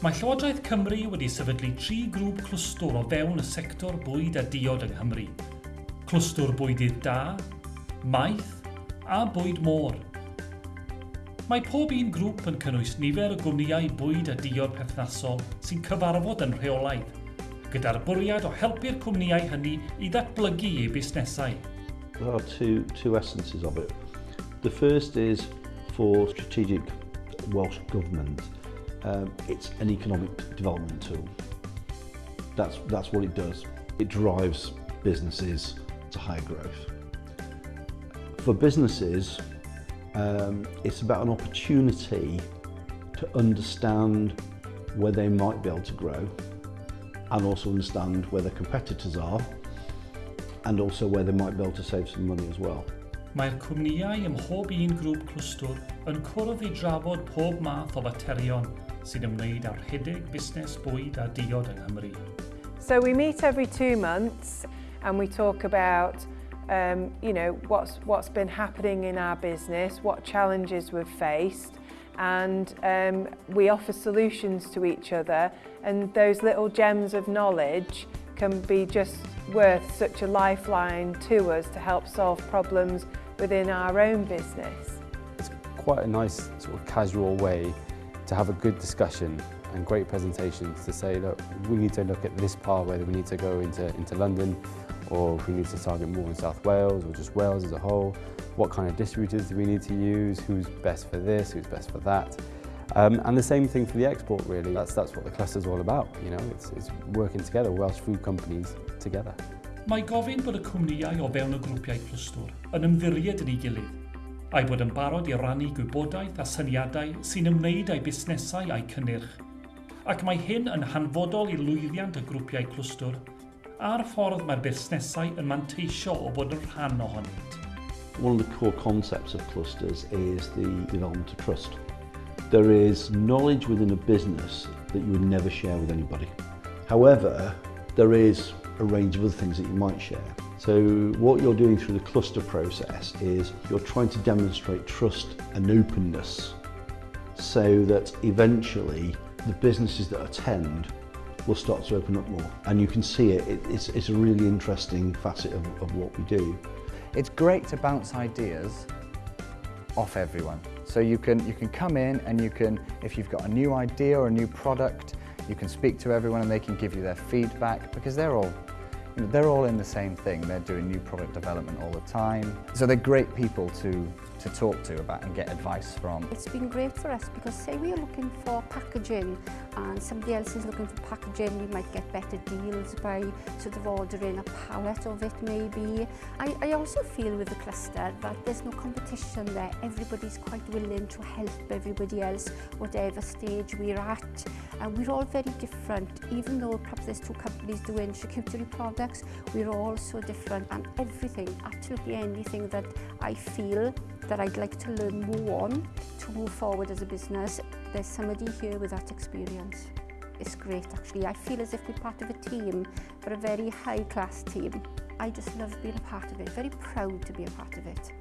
Mae Llywodraeth Cymru wedi sefydlu tri grŵp clwstwr o fewn y sector bwyd a diod yng Nghymru. Clwstwr bwydydd da, maeth a bwyd môr. Mae pob un grŵp yn cynnwys nifer o gwmnïau bwyd a diod perthnasol sy'n cyfarfod yn rheolaidd, gyda'r bwriad o helpu'r cwmnïau hynny i ddatblygu eu busnesau. There are two, two essences of it. The first is for strategic Welsh Government um, it's an economic development tool. That's, that's what it does. It drives businesses to higher growth. For businesses, um, it's about an opportunity to understand where they might be able to grow and also understand where their competitors are and also where they might be able to save some money as well. Mae'r cwmnïau ym mhob un grŵp clwstwr yn cwrdd i drafod pob math o faterion sy'n ymwneud â'r hedig busnes bwyd a diod yng Nghymru. So we meet every two months and we talk about um, you know, what's, what's been happening in our business, what challenges we've faced, and um, we offer solutions to each other and those little gems of knowledge can be just worth such a lifeline to us to help solve problems within our own business. It's quite a nice sort of casual way to have a good discussion and great presentations to say, look, we need to look at this part, whether we need to go into, into London or if we need to target more in South Wales or just Wales as a whole, what kind of distributors do we need to use, who's best for this, who's best for that. Um, and the same thing for the export really, that's, that's what the cluster's all about, you know, it's, it's working together, Welsh food companies together. Mae gofyn bod y cwmnïau o fewn y grwpiau clwstwr yn ymddiried yn ei gilydd a'i bod yn barod i rannu gwybodaeth a syniadau sy'n ymwneud â'i busnesau a'i cynnyrch. Ac mae hyn yn hanfodol i lwyddiant y grwpiau clwstwr a'r ffordd mae'r busnesau yn manteisio o bod yn rhan ohonynt. One of the core concepts of clusters is the development of trust. There is knowledge within a business that you would never share with anybody. However, there is a range of other things that you might share. So what you're doing through the cluster process is you're trying to demonstrate trust and openness so that eventually the businesses that attend will start to open up more. And you can see it, it it's, it's a really interesting facet of, of what we do. It's great to bounce ideas off everyone. So you can, you can come in and you can, if you've got a new idea or a new product, you can speak to everyone and they can give you their feedback because they're all they're all in the same thing. They're doing new product development all the time. So they're great people to, to talk to about and get advice from. It's been great for us because say we are looking for packaging and somebody else is looking for packaging, we might get better deals by sort of ordering a pallet of it maybe. I, I also feel with the cluster that there's no competition there. Everybody's quite willing to help everybody else, whatever stage we're at. And we're all very different, even though perhaps there's two companies doing charcuterie products, we're all so different and everything, absolutely anything that I feel that I'd like to learn more on to move forward as a business. There's somebody here with that experience. It's great actually. I feel as if we're part of a team, but a very high class team. I just love being a part of it, very proud to be a part of it.